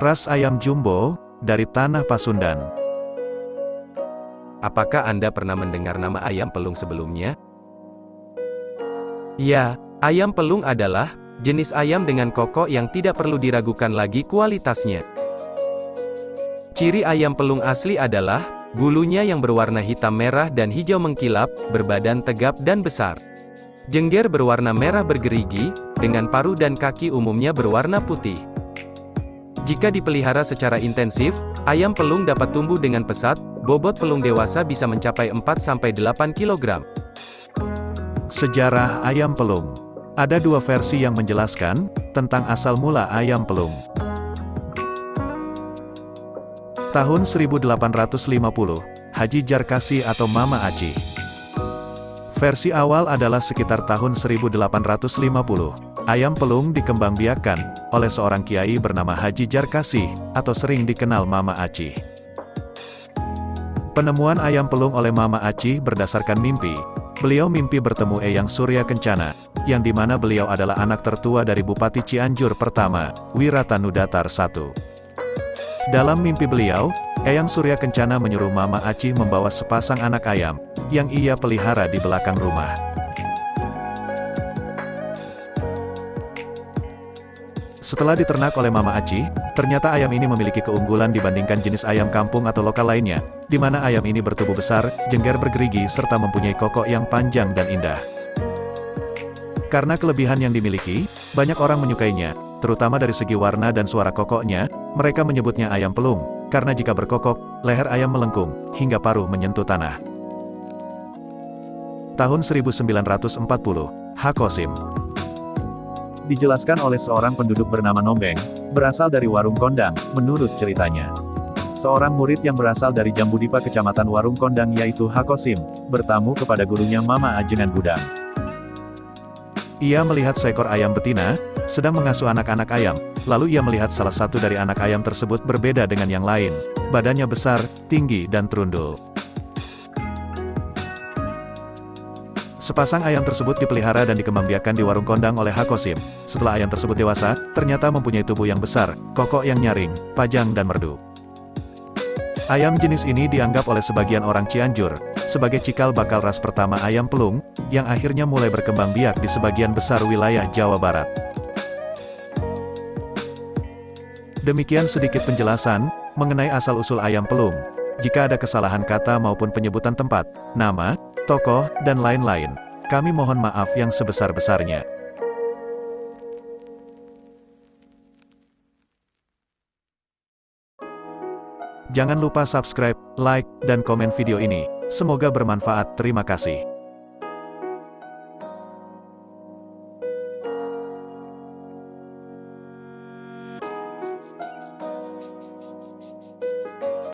Ras ayam jumbo, dari tanah Pasundan. Apakah Anda pernah mendengar nama ayam pelung sebelumnya? Ya, ayam pelung adalah jenis ayam dengan kokok yang tidak perlu diragukan lagi kualitasnya. Ciri ayam pelung asli adalah bulunya yang berwarna hitam merah dan hijau mengkilap, berbadan tegap dan besar. Jengger berwarna merah bergerigi, dengan paruh dan kaki umumnya berwarna putih. Jika dipelihara secara intensif, ayam pelung dapat tumbuh dengan pesat, bobot pelung dewasa bisa mencapai 4-8 kg. Sejarah ayam pelung. Ada dua versi yang menjelaskan tentang asal mula ayam pelung. Tahun 1850, Haji Jarkasi atau Mama Aci. Versi awal adalah sekitar tahun 1850. Ayam pelung dikembangbiakan oleh seorang kiai bernama Haji Jarkasi, atau sering dikenal Mama Aci. Penemuan ayam pelung oleh Mama Aci berdasarkan mimpi, Beliau mimpi bertemu Eyang Surya Kencana, yang di mana beliau adalah anak tertua dari Bupati Cianjur pertama, Wiratanudatar I. Dalam mimpi beliau, Eyang Surya Kencana menyuruh Mama Aci membawa sepasang anak ayam, yang ia pelihara di belakang rumah. Setelah diternak oleh Mama Aci, ternyata ayam ini memiliki keunggulan dibandingkan jenis ayam kampung atau lokal lainnya, di mana ayam ini bertubuh besar, jengger bergerigi serta mempunyai kokok yang panjang dan indah. Karena kelebihan yang dimiliki, banyak orang menyukainya, terutama dari segi warna dan suara kokoknya, mereka menyebutnya ayam pelung, karena jika berkokok, leher ayam melengkung, hingga paruh menyentuh tanah. Tahun 1940, Hakosim dijelaskan oleh seorang penduduk bernama Nombeng, berasal dari Warung Kondang, menurut ceritanya. Seorang murid yang berasal dari Jambudipa kecamatan Warung Kondang yaitu Hakosim, bertamu kepada gurunya Mama Ajengan Gudang. Ia melihat seekor ayam betina, sedang mengasuh anak-anak ayam, lalu ia melihat salah satu dari anak ayam tersebut berbeda dengan yang lain. Badannya besar, tinggi dan terundul. Sepasang ayam tersebut dipelihara dan dikembangbiakan di warung kondang oleh Hakosim. Setelah ayam tersebut dewasa, ternyata mempunyai tubuh yang besar, kokok yang nyaring, pajang dan merdu. Ayam jenis ini dianggap oleh sebagian orang Cianjur, sebagai cikal bakal ras pertama ayam pelung, yang akhirnya mulai berkembang biak di sebagian besar wilayah Jawa Barat. Demikian sedikit penjelasan, mengenai asal-usul ayam pelung. Jika ada kesalahan kata maupun penyebutan tempat, nama, tokoh, dan lain-lain. Kami mohon maaf yang sebesar-besarnya. Jangan lupa subscribe, like, dan komen video ini. Semoga bermanfaat. Terima kasih.